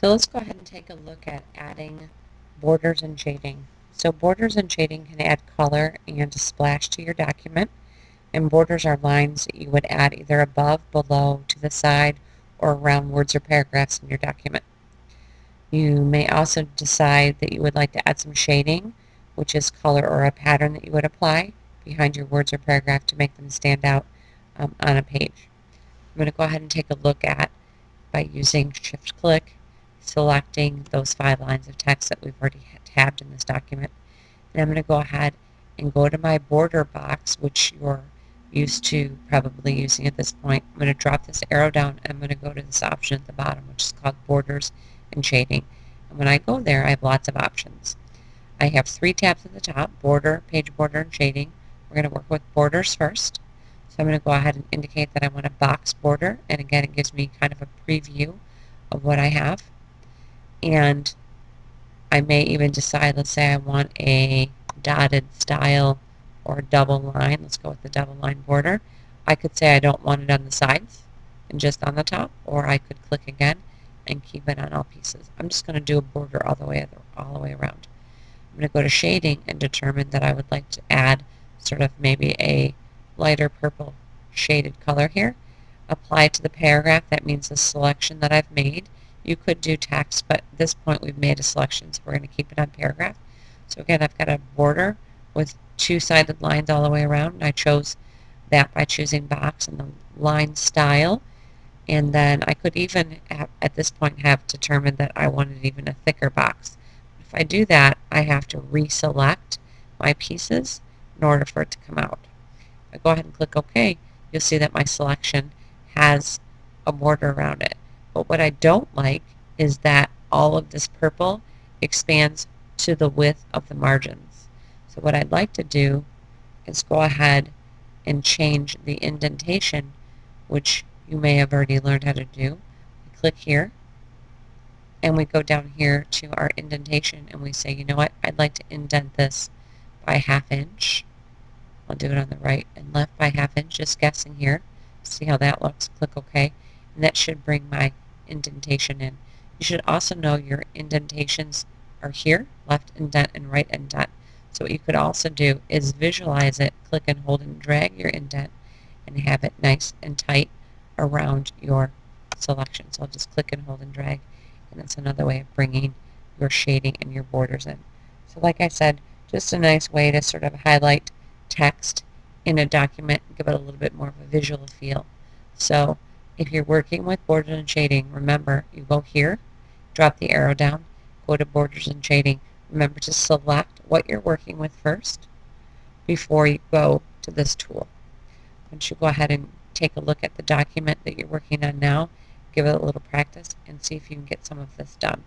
So let's go ahead and take a look at adding borders and shading. So borders and shading can add color and a splash to your document. And borders are lines that you would add either above, below, to the side, or around words or paragraphs in your document. You may also decide that you would like to add some shading, which is color or a pattern that you would apply behind your words or paragraph to make them stand out um, on a page. I'm going to go ahead and take a look at by using shift click, selecting those five lines of text that we've already tabbed in this document. And I'm going to go ahead and go to my border box, which you're used to probably using at this point. I'm going to drop this arrow down and I'm going to go to this option at the bottom, which is called borders and shading. And when I go there, I have lots of options. I have three tabs at the top, border, page border, and shading. We're going to work with borders first. So I'm going to go ahead and indicate that I want a box border. And again, it gives me kind of a preview of what I have. And I may even decide, let's say I want a dotted style or double line. Let's go with the double line border. I could say I don't want it on the sides and just on the top, or I could click again and keep it on all pieces. I'm just going to do a border all the way all the way around. I'm going to go to shading and determine that I would like to add sort of maybe a lighter purple shaded color here. Apply to the paragraph. That means the selection that I've made. You could do text, but at this point we've made a selection, so we're going to keep it on paragraph. So again, I've got a border with two-sided lines all the way around, and I chose that by choosing box and the line style. And then I could even, have, at this point, have determined that I wanted even a thicker box. If I do that, I have to reselect my pieces in order for it to come out. If I go ahead and click OK, you'll see that my selection has a border around it. But what I don't like is that all of this purple expands to the width of the margins. So what I'd like to do is go ahead and change the indentation, which you may have already learned how to do. We click here, and we go down here to our indentation, and we say, you know what, I'd like to indent this by half inch. I'll do it on the right and left by half inch, just guessing here. See how that looks. Click OK. And that should bring my indentation in. You should also know your indentations are here, left indent and right indent. So what you could also do is visualize it, click and hold and drag your indent, and have it nice and tight around your selection. So I'll just click and hold and drag, and that's another way of bringing your shading and your borders in. So like I said, just a nice way to sort of highlight text in a document, give it a little bit more of a visual feel. So if you're working with borders and shading, remember, you go here, drop the arrow down, go to borders and shading. Remember to select what you're working with first before you go to this tool. Once you go ahead and take a look at the document that you're working on now, give it a little practice and see if you can get some of this done.